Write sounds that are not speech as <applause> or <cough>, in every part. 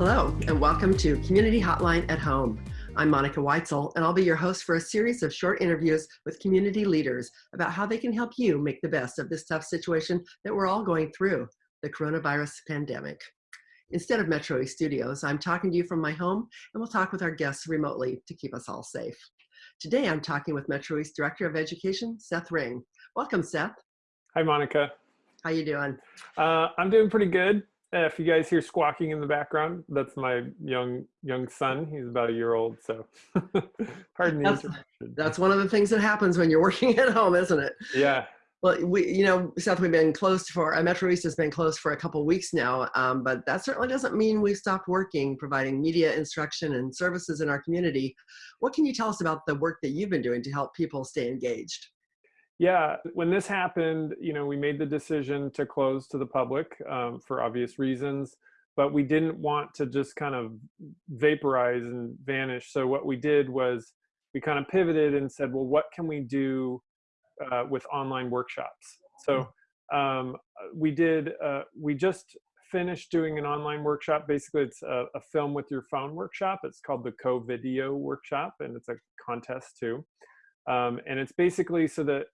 Hello, and welcome to Community Hotline at Home. I'm Monica Weitzel, and I'll be your host for a series of short interviews with community leaders about how they can help you make the best of this tough situation that we're all going through, the coronavirus pandemic. Instead of Metro East Studios, I'm talking to you from my home, and we'll talk with our guests remotely to keep us all safe. Today, I'm talking with Metro East Director of Education, Seth Ring. Welcome, Seth. Hi, Monica. How you doing? Uh, I'm doing pretty good. Uh, if you guys hear squawking in the background, that's my young young son. He's about a year old, so <laughs> pardon the that's, That's one of the things that happens when you're <laughs> working at home, isn't it? Yeah. Well, we, you know, Seth, we've been closed for, uh, Metro East has been closed for a couple weeks now, um, but that certainly doesn't mean we've stopped working, providing media instruction and services in our community. What can you tell us about the work that you've been doing to help people stay engaged? Yeah, when this happened, you know, we made the decision to close to the public um, for obvious reasons, but we didn't want to just kind of vaporize and vanish. So what we did was we kind of pivoted and said, well, what can we do uh, with online workshops? So um, we did, uh, we just finished doing an online workshop. Basically, it's a, a film with your phone workshop. It's called the Co-Video Workshop, and it's a contest too. Um, and it's basically so that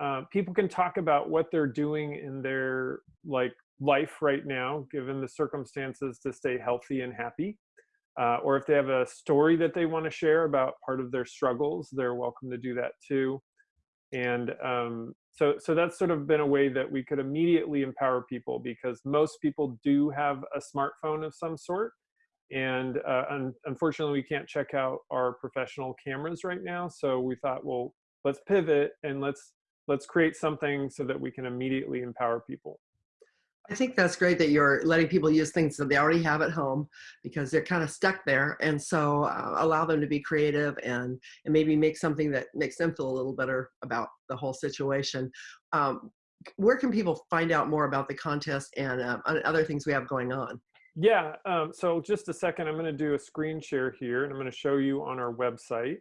uh, people can talk about what they're doing in their like life right now, given the circumstances to stay healthy and happy. Uh, or if they have a story that they want to share about part of their struggles, they're welcome to do that too. And um, so, so that's sort of been a way that we could immediately empower people because most people do have a smartphone of some sort. And uh, un unfortunately, we can't check out our professional cameras right now. So we thought, well, let's pivot and let's let's create something so that we can immediately empower people. I think that's great that you're letting people use things that they already have at home because they're kind of stuck there. And so uh, allow them to be creative and, and maybe make something that makes them feel a little better about the whole situation. Um, where can people find out more about the contest and uh, other things we have going on? Yeah, um, so just a second, I'm gonna do a screen share here and I'm gonna show you on our website.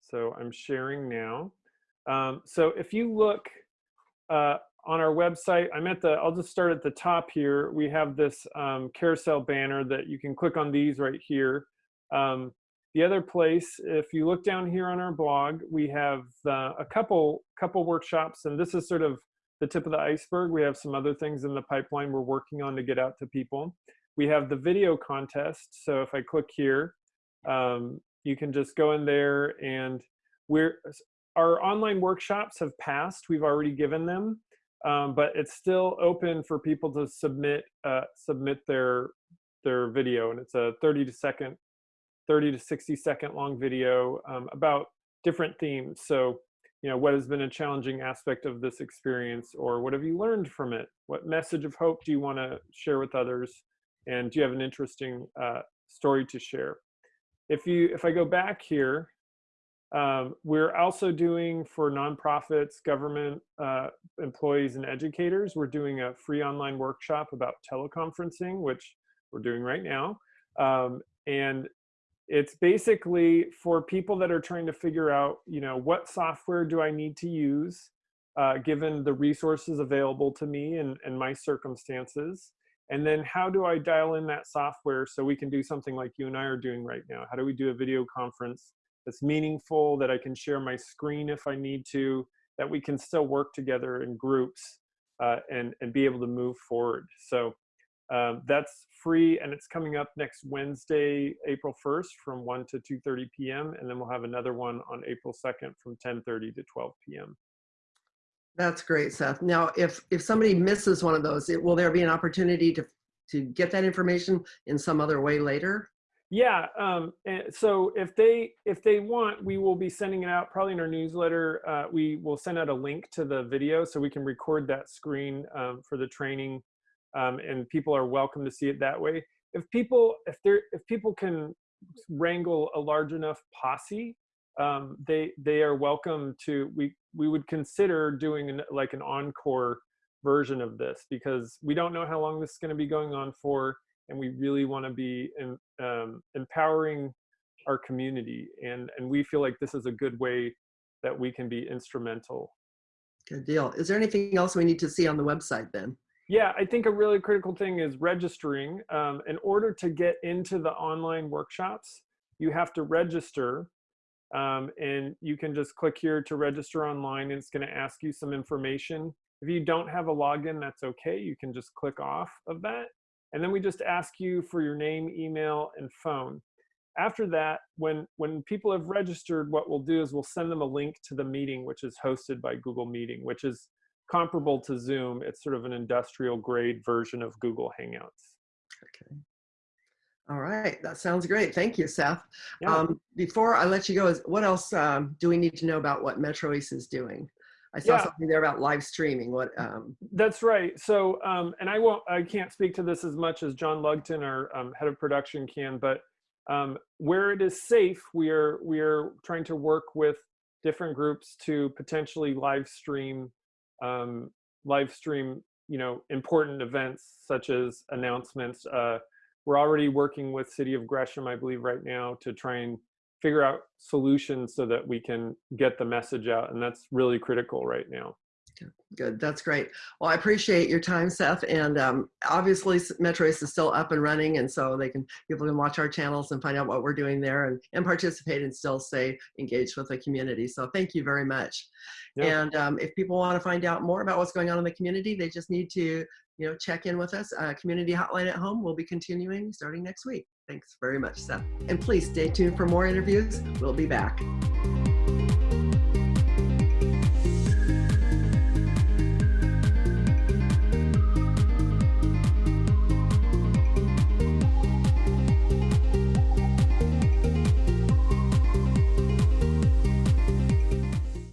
So I'm sharing now. Um, so if you look uh, on our website, I'm at the, I'll just start at the top here. We have this um, carousel banner that you can click on these right here. Um, the other place, if you look down here on our blog, we have uh, a couple, couple workshops, and this is sort of the tip of the iceberg. We have some other things in the pipeline we're working on to get out to people. We have the video contest. So if I click here, um, you can just go in there and we're our online workshops have passed. We've already given them, um, but it's still open for people to submit uh, submit their their video, and it's a 30 to second, 30 to 60 second long video um, about different themes. So, you know, what has been a challenging aspect of this experience, or what have you learned from it? What message of hope do you want to share with others? And do you have an interesting uh, story to share? If you, if I go back here, um, we're also doing for nonprofits, government uh, employees and educators, we're doing a free online workshop about teleconferencing, which we're doing right now. Um, and it's basically for people that are trying to figure out, you know, what software do I need to use uh, given the resources available to me and, and my circumstances. And then how do I dial in that software so we can do something like you and I are doing right now? How do we do a video conference that's meaningful, that I can share my screen if I need to, that we can still work together in groups uh, and, and be able to move forward. So um, that's free and it's coming up next Wednesday, April 1st from 1 to 2.30 p.m. And then we'll have another one on April 2nd from 10.30 to 12 p.m. That's great, Seth. Now, if, if somebody misses one of those, it, will there be an opportunity to, to get that information in some other way later? Yeah. Um, so if they if they want, we will be sending it out probably in our newsletter. Uh, we will send out a link to the video so we can record that screen um, for the training, um, and people are welcome to see it that way. If people if they if people can wrangle a large enough posse, um, they they are welcome to. We we would consider doing an, like an encore version of this because we don't know how long this is going to be going on for and we really want to be um, empowering our community and and we feel like this is a good way that we can be instrumental good deal is there anything else we need to see on the website then Yeah, I think a really critical thing is registering. Um, in order to get into the online workshops, you have to register. Um, and you can just click here to register online and it's going to ask you some information. If you don't have a login, that's okay. You can just click off of that. And then we just ask you for your name, email, and phone. After that, when, when people have registered, what we'll do is we'll send them a link to the meeting, which is hosted by Google Meeting, which is comparable to Zoom. It's sort of an industrial grade version of Google Hangouts. Okay. All right, that sounds great. Thank you, Seth. Yeah. Um, before I let you go, is what else um, do we need to know about what Metro East is doing? I saw Yeah. something there about live streaming. What? Um, That's right. So, um, and I won't, I can't speak to this as much as John Lugton, our um, head of production, can. But um, where it is safe, we are we are trying to work with different groups to potentially live stream, um, live stream, you know, important events such as announcements. Uh, we're already working with City of Gresham, I believe, right now to try and figure out solutions so that we can get the message out, and that's really critical right now. Good, that's great. Well, I appreciate your time, Seth. And um, obviously, S- Metro is still up and running, and so they can people can watch our channels and find out what we're doing there and, and participate and still stay engaged with the community. So thank you very much. Yeah. And um, if people want to find out more about what's going on in the community, they just need to you know check in with us. Uh, community Hotline at Home will be continuing starting next week. Thanks very much, Seth. And please stay tuned for more interviews. We'll be back.